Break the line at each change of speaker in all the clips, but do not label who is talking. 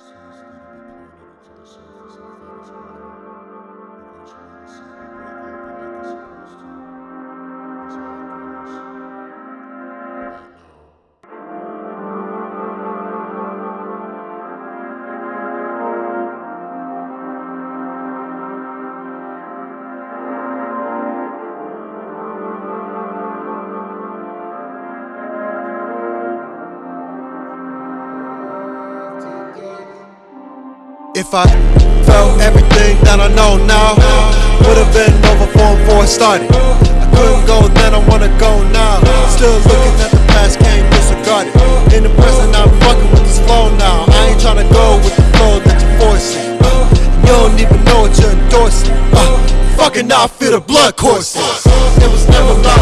Seems to be planted into the surface of Venus water.
If I felt everything that I know now, would have been over for before I started. I couldn't go then, I wanna go now. Still looking at the past, can't disregard it. In the present, I'm fucking with this flow now. I ain't tryna go with the flow that you're forcing. You don't even know what you're endorsing. Uh, fucking I feel the blood coursing. It was never about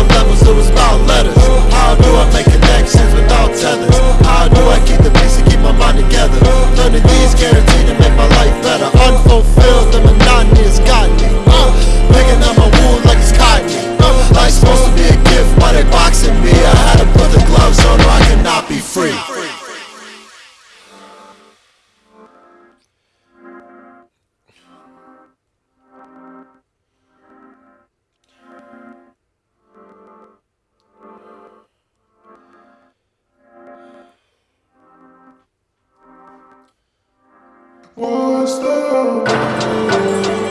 be free.
What's the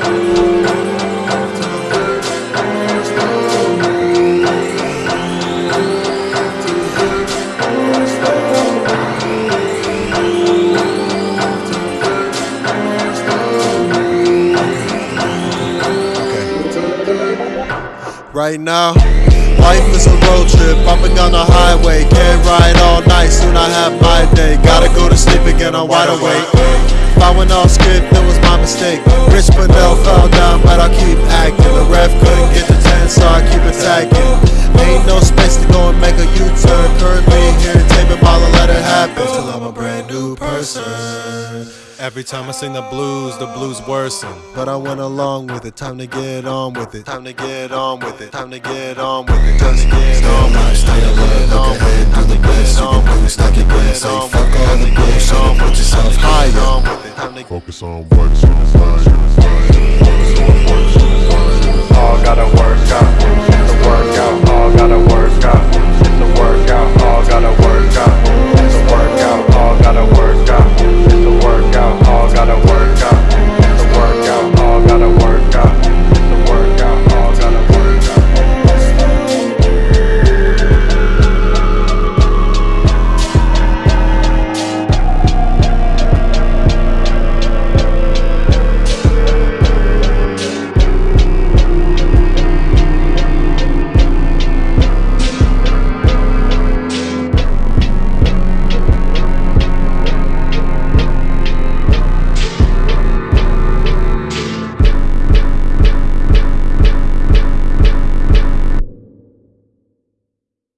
Right now, life is a road trip, bumping on the highway. Can't ride all night, soon I have my day. Gotta go to sleep again, I'm wide awake. If I went off script, it was my mistake. Rich Padell fell down, but I keep acting. The ref couldn't get the 10, so I keep attacking. Ain't no space to go and make a U turn. Currently here, taping while I let it happen. Till I'm a brand new person.
Every time I sing the blues, the blues worsen.
But I went along with it. Time to get on with it. Time to get on with it. Time to get on with it. Time to get on with it.
Stay alert, look ahead, do the best. You can do stack it again. Say fuck all the bullshit, put yourself higher.
Focus on what's on fire.
All gotta